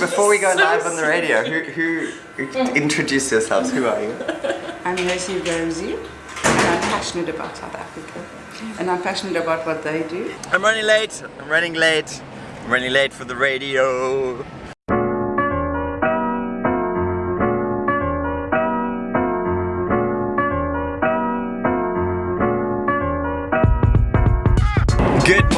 before we go live on the radio, who, who, who introduce yourselves? Who are you? I'm Rosie Rosie, and I'm passionate about South Africa. And I'm passionate about what they do. I'm running late. I'm running late. I'm running late for the radio.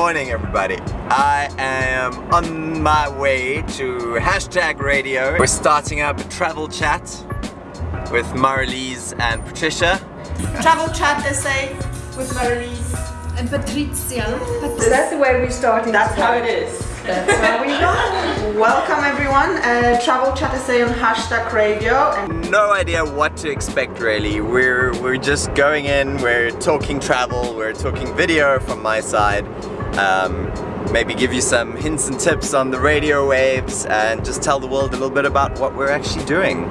Morning everybody. I am on my way to hashtag radio. We're starting up a travel chat with Marlies and Patricia. Travel chat SA with Marlies. And Patricia. Is that the way we're starting? That's how it is. That's how we go. Welcome everyone. Uh, travel chat SA on hashtag radio. And No idea what to expect really. We're we're just going in, we're talking travel, we're talking video from my side. Um, maybe give you some hints and tips on the radio waves and just tell the world a little bit about what we're actually doing.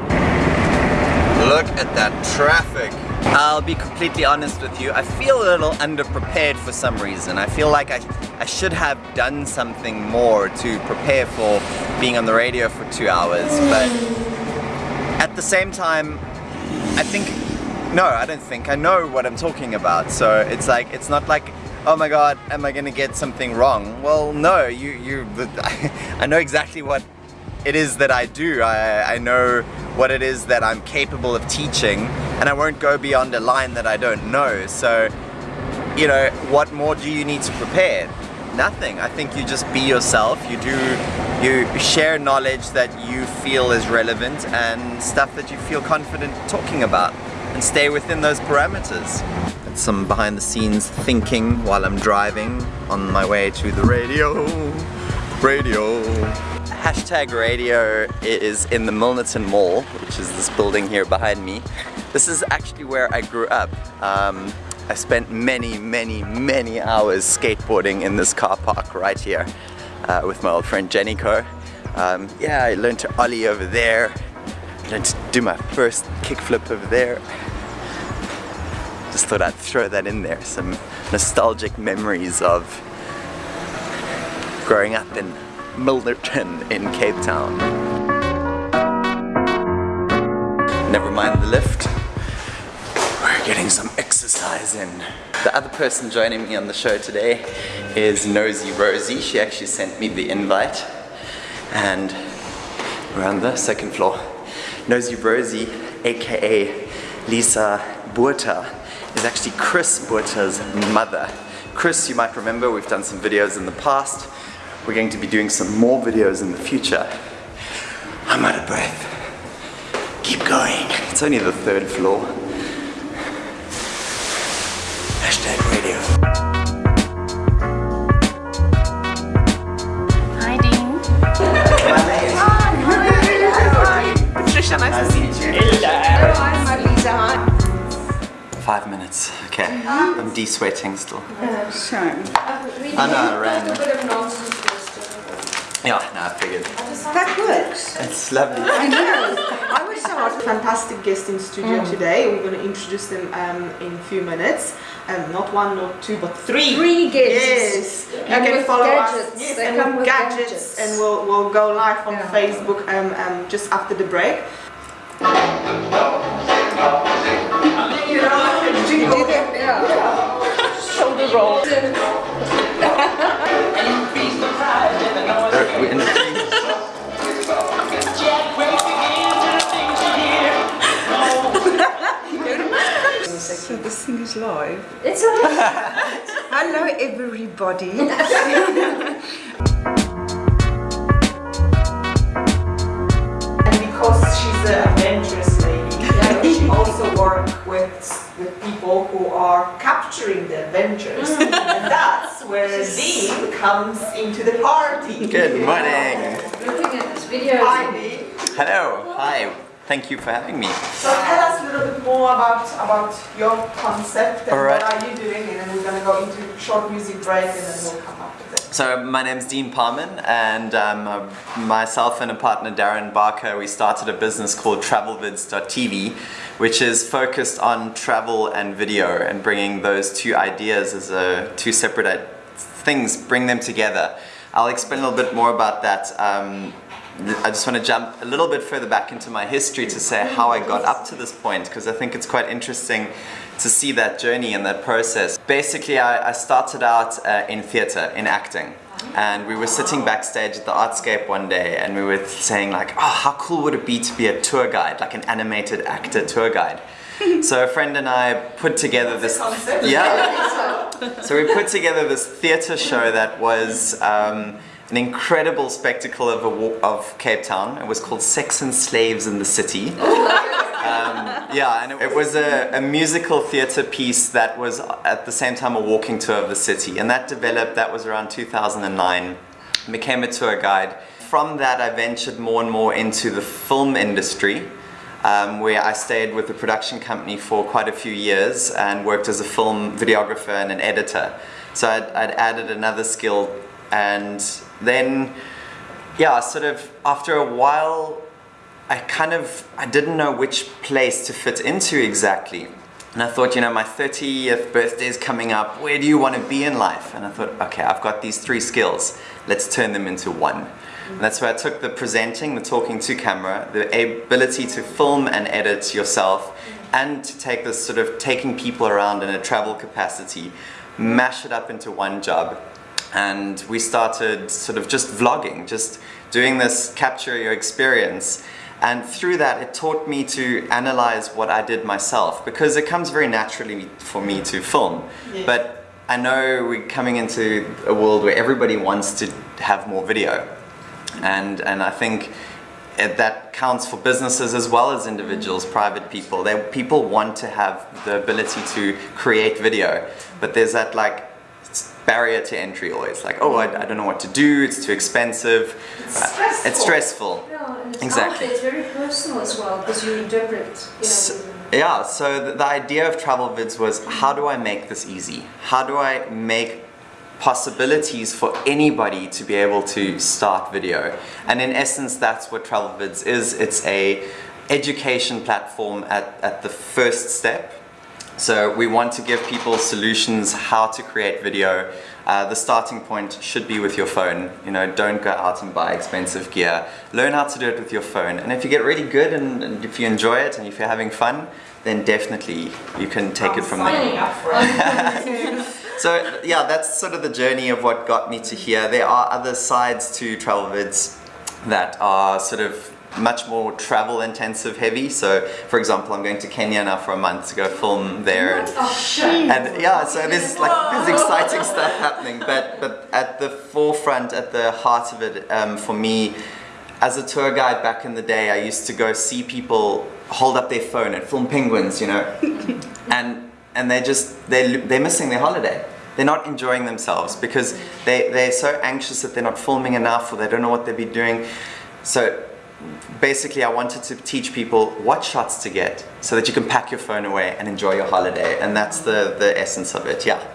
Look at that traffic. I'll be completely honest with you, I feel a little underprepared for some reason. I feel like I, I should have done something more to prepare for being on the radio for two hours, but at the same time, I think, no, I don't think, I know what I'm talking about. So it's like, it's not like, oh my god, am I gonna get something wrong? Well, no, you, you, I know exactly what it is that I do. I, I know what it is that I'm capable of teaching and I won't go beyond a line that I don't know. So, you know, what more do you need to prepare? Nothing. I think you just be yourself. You do, you share knowledge that you feel is relevant and stuff that you feel confident talking about and stay within those parameters. Some behind the scenes thinking while I'm driving on my way to the radio. Radio. Hashtag radio is in the Milnerton Mall, which is this building here behind me. This is actually where I grew up. Um, I spent many, many, many hours skateboarding in this car park right here uh, with my old friend Jennico. Um, yeah, I learned to ollie over there. I learned to do my first kickflip over there. Just thought I'd throw that in there. Some nostalgic memories of growing up in Milnerton in Cape Town. Never mind the lift. We're getting some exercise in. The other person joining me on the show today is Nosy Rosie. She actually sent me the invite and we're on the second floor. Nosy Rosie, aka Lisa Buerta, is actually Chris Buerta's mother. Chris, you might remember, we've done some videos in the past. We're going to be doing some more videos in the future. I'm out of breath. Keep going. It's only the third floor. Minutes. Okay. I'm de-sweating still. Shame. I know, I ran. Yeah, no, I figured. That works. It's lovely. I know. I was so hard. Fantastic guest in studio today. We're going to introduce them um, in a few minutes. Um, not one, not two, but three. Three guests. Yes, you can with follow gadgets. us. Yes, They and come with with gadgets, gadgets. and we'll we'll go live on Yeah. Facebook um, um, just after the break. Shoulder roll. We're in the- So this thing is live. It's alright. Hello everybody. are capturing the adventures. and that's where Dean comes into the party. Good morning. Looking at this video. Hi Dean. Hello. Hi. Thank you for having me. So tell us a little bit more about, about your concept and All right. what are you doing and then we're going to go into a short music break and then we'll come up with it. So my name's Dean Parman and um, uh, myself and a partner Darren Barker we started a business called travelvids.tv which is focused on travel and video and bringing those two ideas as a, two separate things, bring them together. I'll explain a little bit more about that um, I just want to jump a little bit further back into my history to say how I got up to this point because I think it's quite interesting to see that journey and that process. Basically, I, I started out uh, in theatre, in acting. And we were sitting backstage at the Artscape one day and we were saying like, oh, how cool would it be to be a tour guide, like an animated actor tour guide. so a friend and I put together this, yeah. So we put together this theatre show that was um, an incredible spectacle of, a, of Cape Town. It was called Sex and Slaves in the City. Um, yeah, and it, was a, a musical theatre piece that was at the same time a walking tour of the city. And that developed, that was around 2009, became a tour guide. From that, I ventured more and more into the film industry. Um, where I stayed with the production company for quite a few years and worked as a film videographer and an editor. So I'd, I'd added another skill and then, yeah, sort of after a while, I kind of, I didn't know which place to fit into exactly. And I thought, you know, my 30th birthday is coming up. Where do you want to be in life? And I thought, okay, I've got these three skills. Let's turn them into one. And that's where I took the presenting, the talking to camera, the ability to film and edit yourself, and to take this sort of taking people around in a travel capacity, mash it up into one job. And we started sort of just vlogging, just doing this capture your experience. And through that, it taught me to analyze what I did myself because it comes very naturally for me to film. Yes. But I know we're coming into a world where everybody wants to have more video. And, and I think it, that counts for businesses as well as individuals, private people. They, people want to have the ability to create video, but there's that like barrier to entry always. Like, oh, I, I don't know what to do, it's too expensive. It's Uh, stressful. It's stressful. It's Exactly. Oh, there, It's very personal as well because you interpret. You know, Yeah, so the, the idea of travel vids was how do I make this easy? How do I make possibilities for anybody to be able to start video? And in essence, that's what travel vids is. It's a education platform at, at the first step. So we want to give people solutions how to create video. Uh, the starting point should be with your phone. You know, don't go out and buy expensive gear. Learn how to do it with your phone. And if you get really good and, and if you enjoy it and if you're having fun, then definitely you can take it from there. Signing up for it. So yeah, that's sort of the journey of what got me to here. There are other sides to travel vids that are sort of much more travel intensive heavy. So for example, I'm going to Kenya now for a month to go film there. And, oh, and yeah, so there's like there's exciting stuff happening. But but at the forefront, at the heart of it, um, for me, as a tour guide back in the day, I used to go see people hold up their phone and film penguins, you know, and and they're just they they're missing their holiday. They're not enjoying themselves because they they're so anxious that they're not filming enough or they don't know what they'll be doing. So basically I wanted to teach people what shots to get so that you can pack your phone away and enjoy your holiday and that's the, the essence of it, yeah.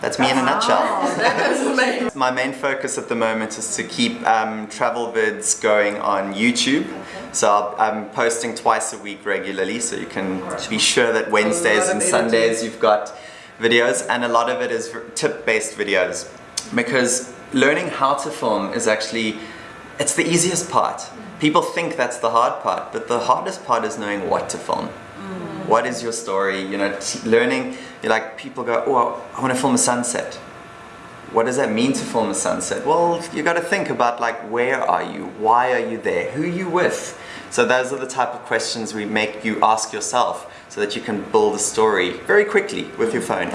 That's me in a nutshell. My main focus at the moment is to keep um, travel vids going on YouTube. So I'll, I'm posting twice a week regularly so you can be sure that Wednesdays and Sundays you've got videos and a lot of it is tip-based videos because learning how to film is actually it's the easiest part. People think that's the hard part, but the hardest part is knowing what to film. Mm. What is your story? You know, t- learning. You like people go, oh, I want to film a sunset. What does that mean to film a sunset? Well, you got to think about like where are you? Why are you there? Who are you with? So those are the type of questions we make you ask yourself, so that you can build a story very quickly with your phone.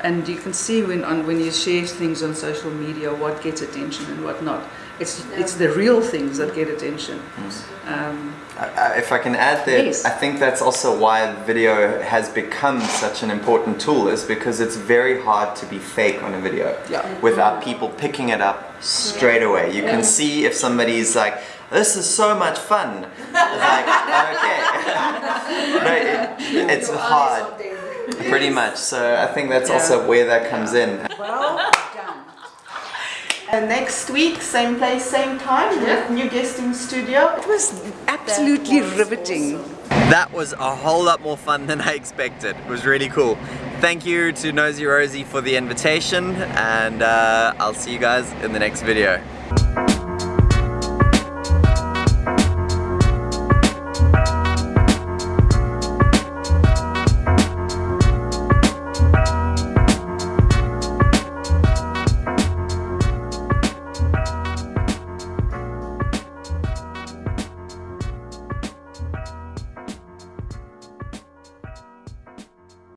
And you can see when on when you share things on social media what gets attention and what not. It's it's the real things that get attention. Um, I- I- If I can add there, Yes. I think that's also why video has become such an important tool is because it's very hard to be fake on a video Yeah. without people picking it up straight away. You can see if somebody's like, this is so much fun. It's like, okay. no, it, it's hard, pretty much. So I think that's Yeah. also where that comes in. Well done. And next week, same place, same time, with new guest in studio. It was absolutely riveting. That was a whole lot more fun than I expected. It was really cool. Thank you to Nosy Rosie for the invitation and uh, I'll see you guys in the next video.